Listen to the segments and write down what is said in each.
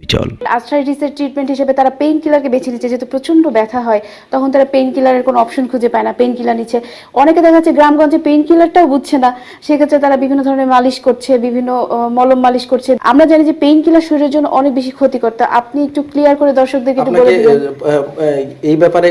চল। আর্থ্রাইটিসের ট্রিটমেন্ট হিসেবে তারা পেইন কিলারকে বেছে নিচ্ছে। যেহেতু প্রচণ্ড ব্যথা হয় তখন তারা পেইন কিলারের কোনো অপশন খুঁজে পায় না পেইন কিলার নিচ্ছে। অনেকে দেখা যাচ্ছে গ্রামগঞ্জে পেইন কিলারটাও বুঝছে না। সেক্ষেত্রে তারা বিভিন্ন ধরনের মালিশ করছে বিভিন্ন মলম মালিশ করছে। আমরা জানি যে পেইন কিলার শরীরের জন্য অনেক বেশি ক্ষতিকর। তা আপনি একটু ক্লিয়ার করে দর্শকদেরকে একটু বলে দিবেন। এই ব্যাপারে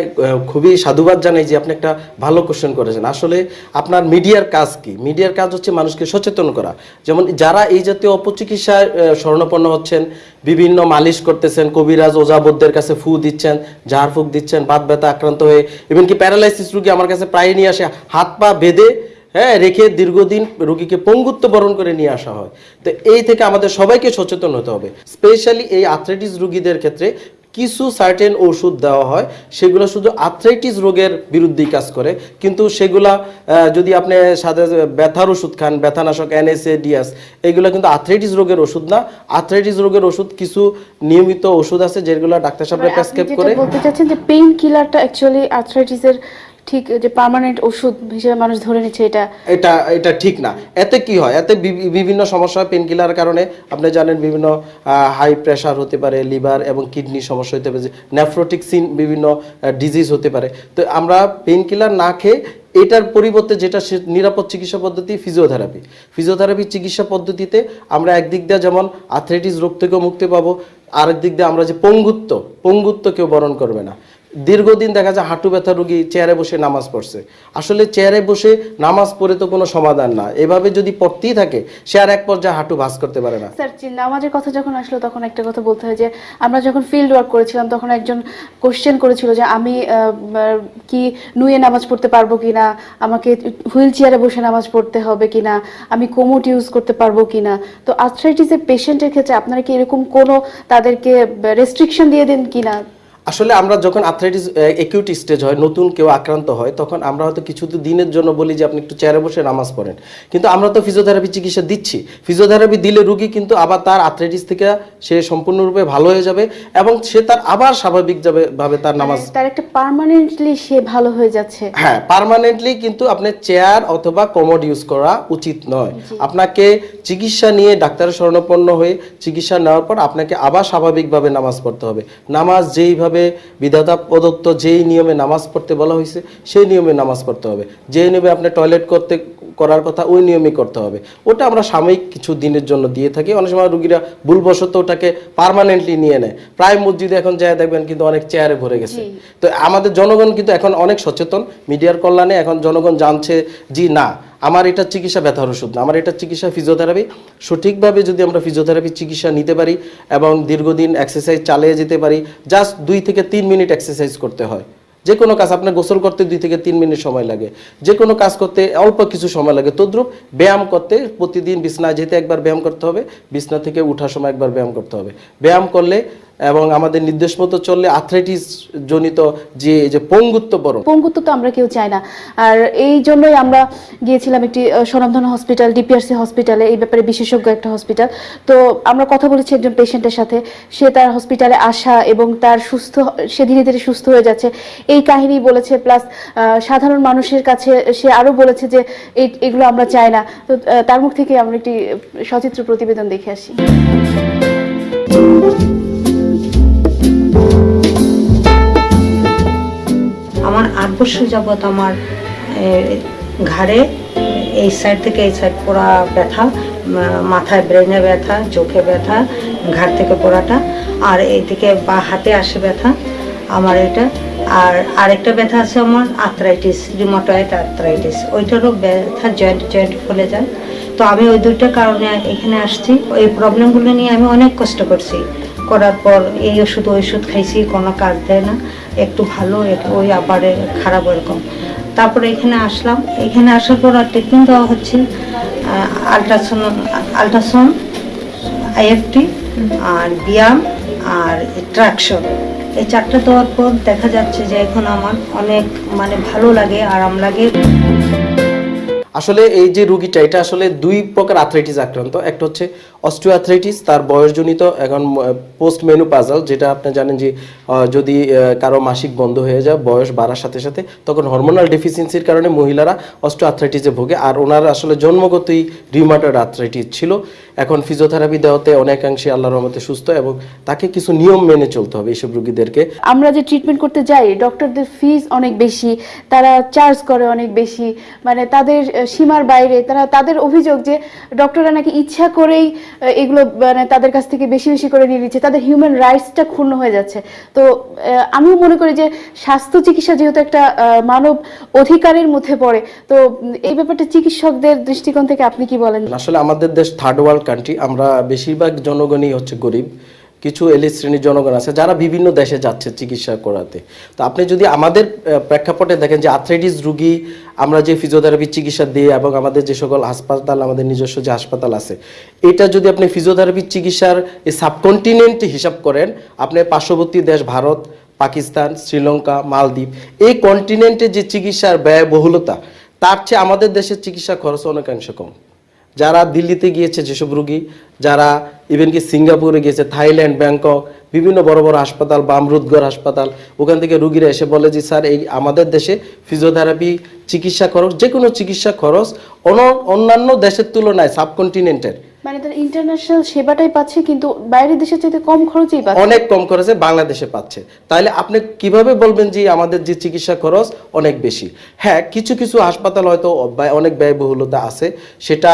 খুবই সাধুবাদ জানাই যে আপনি একটা ভালো কোশ্চেন করেছেন। আসলে আপনার মিডিয়ার কাজ কি? মিডিয়ার কাজ হচ্ছে মানুষকে সচেতন করা। যেমন যারা এই জাতীয় অপচিকিৎসায় আহ, শরণাপন্ন হচ্ছেন বিভিন্ন মালিশ করতেছেন, কবিরাজ ওজাবদ্দের কাছে ফু দিচ্ছেন ঝাড় ফুক দিচ্ছেন বাত ব্যথা আক্রান্ত হয়ে এমনকি প্যারালাইসিস রুগী আমার কাছে প্রায় নিয়ে আসে, হাত পা বেঁধে হ্যাঁ রেখে দীর্ঘদিন রোগীকে পঙ্গুত্ব বরণ করে নিয়ে আসা হয়। তো এই থেকে আমাদের সবাইকে সচেতন হতে হবে, স্পেশালি এই আথলেটিস রুগীদের ক্ষেত্রে কিছু সার্টেন ওষুধ দেওয়া হয় সেগুলো শুধু আর্থ্রাইটিস রোগের বিরুদ্ধেই কাজ করে। কিন্তু সেগুলা যদি আপনি সাথে ব্যথার ওষুধ খান ব্যথানাশক এনএসএ ডিএস এগুলো কিন্তু আর্থ্রাইটিস রোগের ওষুধ না। আথ্রাইটিস রোগের ওষুধ কিছু নিয়মিত ওষুধ আছে যেগুলো ডাক্তার সাহেবরা মানে প্রেসক্রাইব করে। বলতে চাচ্ছেন যে পেইন কিলারটা অ্যাকচুয়ালি আর্থ্রাইটিসের ঠিক যে পার্মানেন্ট ওষুধ হিসেবে মানুষ ধরে নিচ্ছে, এটা এটা এটা ঠিক না। এতে কি হয়? এতে বিভিন্ন সমস্যা পেন কিলার কারণে। আপনি জানেন বিভিন্ন হাই প্রেশার হতে পারে লিভার এবং কিডনি সমস্যা হতে পারে নেফ্রোটিক সিন বিভিন্ন ডিজিজ হতে পারে। তো আমরা পেন কিলার না খেয়ে এটার পরিবর্তে যেটা নিরাপদ চিকিৎসা পদ্ধতি ফিজিওথেরাপি ফিজিওথেরাপি চিকিৎসা পদ্ধতিতে আমরা একদিক দিয়ে যেমন আর্থ্রাইটিস রোগ থেকেও মুক্তি পাবো আরেক দিক দিয়ে আমরা যে পঙ্গুত্ব পঙ্গুত্ব কেউ বরণ করবে না। দীর্ঘদিন দেখা যায় হাঁটু ব্যথা রোগী চেয়ারে বসে নামাজ পড়ছে। আসলে চেয়ারে বসে নামাজ পড়ে তো কোনো সমাধান না। এভাবে যদি পড়তেই থাকে, সে আর এক পর্যায়ে হাঁটু ভাস করতে পারে না। স্যার নামাজের কথা যখন আসলো, তখন একটা কথা বলতে হয় যে, আমরা যখন ফিল্ড ওয়ার্ক করেছিলাম, তখন একজন কোশ্চেন করেছিল যে, আমি কি নুয়ে নামাজ পড়তে পারব কিনা? আমাকে হুইল চেয়ারে বসে নামাজ পড়তে হবে কিনা? আমি কোমোট ইউজ করতে পারব কিনা? তো আর্থ্রাইটিসের পেশেন্টের ক্ষেত্রে আপনারা কি এরকম কোনো তাদেরকে রেস্ট্রিকশন দিয়ে দেন কিনা? আসলে আমরা যখন আর্থ্রাইটিস একিউট স্টেজ হয় নতুন কেউ আক্রান্ত হয় তখন আমরা হয়তো কিছু তো দিনের জন্য বলি যে আপনি একটু চেয়ারে বসে নামাজ পড়েন। কিন্তু আমরা তো ফিজিওথেরাপি চিকিৎসা দিচ্ছি। ফিজিওথেরাপি দিলে রুগী কিন্তু আবার তার আর্থ্রাইটিস থেকে সে সম্পূর্ণরূপে ভালো হয়ে যাবে এবং সে তার আবার স্বাভাবিক যাবে ভাবে তার নামাজ মানে তার একটা পার্মানেন্টলি সে ভালো হয়ে যাচ্ছে। হ্যাঁ পার্মানেন্টলি কিন্তু আপনি চেয়ার অথবা কমোড ইউজ করা উচিত নয়। আপনাকে চিকিৎসা নিয়ে ডাক্তারের শরণাপন্ন হয়ে চিকিৎসা নেওয়ার পর আপনাকে আবার স্বাভাবিকভাবে নামাজ পড়তে হবে। নামাজ যেইভাবে বিধাতা প্রদত্ত যেই নিয়মে নামাজ পড়তে বলা হয়েছে, সেই নিয়মে নামাজ পড়তে হবে। যেই নিয়মে আপনি টয়লেট করতে করার কথা ওই নিয়মে করতে হবে। ওটা আমরা সাময়িক কিছু দিনের জন্য দিয়ে থাকি। অনেক সময় রুগীরা ভুলবশত ওটাকে পার্মানেন্টলি নিয়ে নেয়। প্রায় মসজিদে এখন যায় দেখবেন কিন্তু অনেক চেয়ারে ভরে গেছে। তো আমাদের জনগণ কিন্তু এখন অনেক সচেতন। মিডিয়ার কল্যাণে এখন জনগণ জানছে জি না আমার এটা চিকিৎসা ব্যথার ওষুধ না। আমার এটা চিকিৎসা ফিজিওথেরাপি সঠিকভাবে যদি আমরা ফিজিওথেরাপি চিকিৎসা নিতে পারি এবং দীর্ঘদিন এক্সারসাইজ চালিয়ে যেতে পারি জাস্ট দুই থেকে তিন মিনিট এক্সারসাইজ করতে হয়। যে কোনো কাজ আপনার গোসল করতে দুই থেকে তিন মিনিট সময় লাগে। যে কোনো কাজ করতে অল্প কিছু সময় লাগে। তদ্রুপ ব্যায়াম করতে প্রতিদিন বিছনা যেতে একবার ব্যায়াম করতে হবে বিছনা থেকে উঠার সময় একবার ব্যায়াম করতে হবে। ব্যায়াম করলে এবং আমাদের নির্দেশ মতো চললে আর্থ্রাইটিস জনিত যে যে পঙ্গুত্ব বরণ পঙ্গুত্ব তো আমরা কেউ চাই না। আর এই জন্যই আমরা গিয়েছিলাম একটি আহ, স্বনামধন্য হসপিটাল ডিপিআরসি হসপিটালে এই ব্যাপারে বিশেষজ্ঞ একটা হসপিটাল তো আমরা কথা বলেছি একজন পেশেন্টের সাথে। সে তার হসপিটালে আসা এবং তার সুস্থ সে ধীরে ধীরে সুস্থ হয়ে যাচ্ছে। এই কাহিনী বলেছে প্লাস সাধারণ মানুষের কাছে সে আরও বলেছে যে এগুলো আমরা চাই না। তো তার মুখ থেকে আমরা একটি সচিত্র প্রতিবেদন দেখে আসি। আমার আট বছর যাবৎ আমার ঘাড়ে, এই সাইড থেকে এই সাইড পোড়া ব্যথা মাথায় ব্রেনে ব্যথা, চোখে ব্যথা, ঘাড় থেকে পোড়াটা, আর এইদিকে বা হাতে আসে ব্যথা। আমার এটা। আর আরেকটা ব্যথা আছে আমার আর্থ্রাইটিস রিমোটয়েড আর্থ্রাইটিস ওইটারও ব্যথা জয়েন্ট জয়েন্ট ফুলে যায়। তো আমি ওই দুইটা কারণে এখানে আসছি। এই প্রবলেমগুলো নিয়ে আমি অনেক কষ্ট করছি। করার পর এই ওষুধ ওই ওষুধ খাইছি কোনো কাজ দেয় না। একটু ভালো একটু ওই আবার খারাপ এরকম তারপরে এখানে আসলাম। এখানে আসার পর আর ট্রিটমেন্ট দেওয়া হচ্ছে আলট্রাসাউন্ড আলট্রাসাউন্ড আইএফটি আর ব্যায়াম আর ট্রাকশন এই চারটা দেওয়ার পর দেখা যাচ্ছে যে এখন আমার অনেক মানে ভালো লাগে, আরাম লাগে। আসলে এই যে রুগীটা, এটা আসলে দুই প্রকার আর্থ্রাইটিস আক্রান্ত। একটা হচ্ছে অস্টিও আর্থ্রাইটিস তার বয়সজনিত এখন পোস্ট মেনু পাজাল যেটা আপনি জানেন যে যদি কারও মাসিক বন্ধ হয়ে যায়, বয়স বাড়ার সাথে সাথে, তখন হরমোনাল ডেফিসিয়েন্সির কারণে মহিলারা অস্টিও আর্থ্রাইটিসে ভোগে। আর ওনার আসলে জন্মগতই রিউমাটয়েড আর্থ্রাইটিস ছিল। এখন ফিজিওথেরাপি দেওয়াতে অনেকাংশে আল্লাহর রহমতে সুস্থ এবং তাকে কিছু নিয়ম মেনে চলতে হবে এইসব রুগীদেরকে। আমরা যে ট্রিটমেন্ট করতে যাই ডক্টরদের ফিজ অনেক বেশি, তারা চার্জ করে অনেক বেশি মানে তাদের সীমার বাইরে, তারা তাদের অভিযোগ যে ডক্টররা নাকি ইচ্ছা করেই এগুলো মানে তাদের কাছ থেকে বেশি বেশি করে নিয়ে নিচ্ছে, তাদের হিউম্যান রাইটসটা ক্ষুণ্ণ হয়ে যাচ্ছে। তো আমিও মনে করি যে স্বাস্থ্য চিকিৎসা যেহেতু একটা মানব অধিকারের মধ্যে পড়ে, তো এই ব্যাপারটা চিকিৎসকদের দৃষ্টিকোণ থেকে আপনি কি বলেন? আসলে আমাদের দেশ থার্ড ওয়ার্ল্ড কান্ট্রি আমরা বেশিরভাগ জনগণই হচ্ছে গরিব। কিছু এলিট শ্রেণির জনগণ আছে যারা বিভিন্ন দেশে যাচ্ছে চিকিৎসা করাতে। তো আপনি যদি আমাদের প্রেক্ষাপটে দেখেন যে আর্থ্রাইটিস রুগী আমরা যে ফিজিওথেরাপি চিকিৎসা দিই এবং আমাদের যে সকল হাসপাতাল, আমাদের নিজস্ব যে হাসপাতাল আছে, এটা যদি আপনি ফিজিওথেরাপি চিকিৎসার সাবকন্টিনেন্ট হিসাব করেন, আপনি পার্শ্ববর্তী দেশ ভারত, পাকিস্তান, শ্রীলঙ্কা, মালদ্বীপ, এই কন্টিনেন্টে যে চিকিৎসার ব্যয়বহুলতা, তার চেয়ে আমাদের দেশের চিকিৎসা খরচ অনেকাংশ কম। যারা দিল্লিতে গিয়েছে যেসব রুগী, যারা ইভেন কি সিঙ্গাপুরে গিয়েছে, থাইল্যান্ড, ব্যাংকক, বিভিন্ন বড় বড় হাসপাতাল, বামরুদগড় হাসপাতাল, ওখান থেকে রুগীরা এসে বলে যে, স্যার, এই আমাদের দেশে ফিজিওথেরাপি চিকিৎসা খরচ যে কোনো চিকিৎসা খরচ অন্য- অন্যান্য দেশের তুলনায় সাবকন্টিনেন্টের মানে তারা ইন্টারন্যাশনাল সেবাটাই পাচ্ছে, কিন্তু বাইরের দেশের চাইতে কম খরচেই পাচ্ছে। অনেক কম খরচে বাংলাদেশে পাচ্ছে। তাহলে আপনি কীভাবে বলবেন যে আমাদের যে চিকিৎসা খরচ অনেক বেশি? হ্যাঁ কিছু কিছু হাসপাতাল হয়তো অনেক ব্যয়বহুলতা আছে। সেটা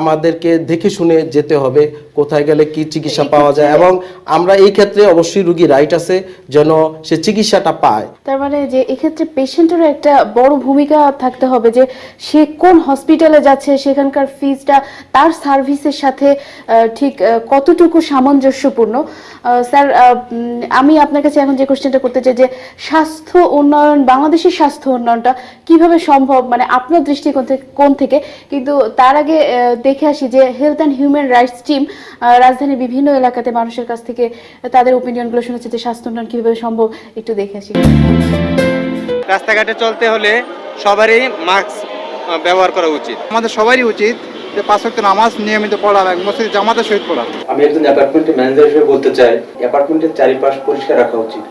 আমাদেরকে দেখে শুনে যেতে হবে। কোথায় গেলে কি চিকিৎসা পাওয়া যায় এবং আমরা এই ক্ষেত্রে অবশ্যই রুগী রাইট আছে যেন সে চিকিৎসাটা পায়। তার মানে যে এক্ষেত্রে পেশেন্টেরও একটা বড় ভূমিকা থাকতে হবে যে সে কোন হসপিটালে যাচ্ছে সেখানকার ফিজটা তার সার্ভিসের সাথে ঠিক কতটুকু সামঞ্জস্যপূর্ণ। স্যার আমি আপনার কাছে এখন যে কোশ্চেনটা করতে চাই যে স্বাস্থ্য উন্নয়ন বাংলাদেশের স্বাস্থ্য উন্নয়নটা কীভাবে সম্ভব? মানে আপনার দৃষ্টিকোণ থেকে কোন থেকে? কিন্তু তার আগে দেখে আসি যে health and human rights team রাজধানীর বিভিন্ন এলাকাতে মানুষের কাছ থেকে তাদের ওপিনিয়নগুলো শুনেছে যে স্বাস্থ্য উন্নয়ন কীভাবে সম্ভব একটু দেখে আসি। রাস্তাঘাটে চলতে হলে সবারই মাস্ক ব্যবহার করা উচিত। আমাদের সবারই উচিত যে পাঁচ ওয়াক্ত নামাজ নিয়মিত পড়া এবং মসজিদ জামাতের সহিত পড়া। আমি একজন অ্যাপার্টমেন্টের ম্যানেজার হিসেবে বলতে চাই অ্যাপার্টমেন্টের চারিপাশ পরিষ্কার রাখা উচিত।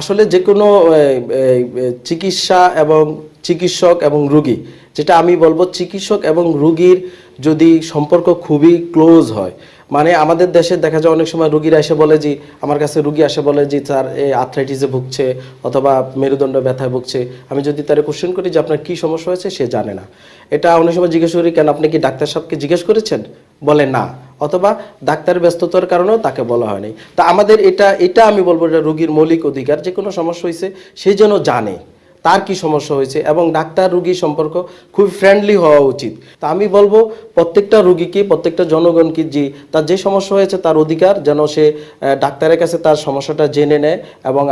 আসলে যে কোনো চিকিৎসা এবং চিকিৎসক এবং রুগী যেটা আমি বলব চিকিৎসক এবং রুগীর যদি সম্পর্ক খুবই ক্লোজ হয়। মানে আমাদের দেশে দেখা যায় অনেক সময় রুগীরা এসে বলে যে, আমার কাছে রুগী আসে বলে যে তার এই আর্থ্রাইটিসে ভুগছে অথবা মেরুদণ্ড ব্যথায় ভুগছে। আমি যদি তার কোশ্চেন করি যে, আপনার কী সমস্যা হয়েছে? সে জানে না। এটা অনেক সময় জিজ্ঞেস করি, কেন আপনি কি ডাক্তার সাহেবকে জিজ্ঞেস করেছেন? বলে না। অথবা ডাক্তার ব্যস্ততার কারণেও তাকে বলা হয়নি। তা আমাদের এটা এটা আমি বলব এটা রুগীর মৌলিক অধিকার যে কোনো সমস্যা হয়েছে সে যেন জানে। তার কি সমস্যা হয়েছে এবং ডাক্তার রুগী সম্পর্ক খুব ফ্রেন্ডলি হওয়া উচিত। তা আমি বলব, প্রত্যেকটা রুগীকে, প্রত্যেকটা জনগণকে যে তার যে সমস্যা হয়েছে তার অধিকার যেন সে ডাক্তারের কাছে তার সমস্যাটা জেনে নেয় এবং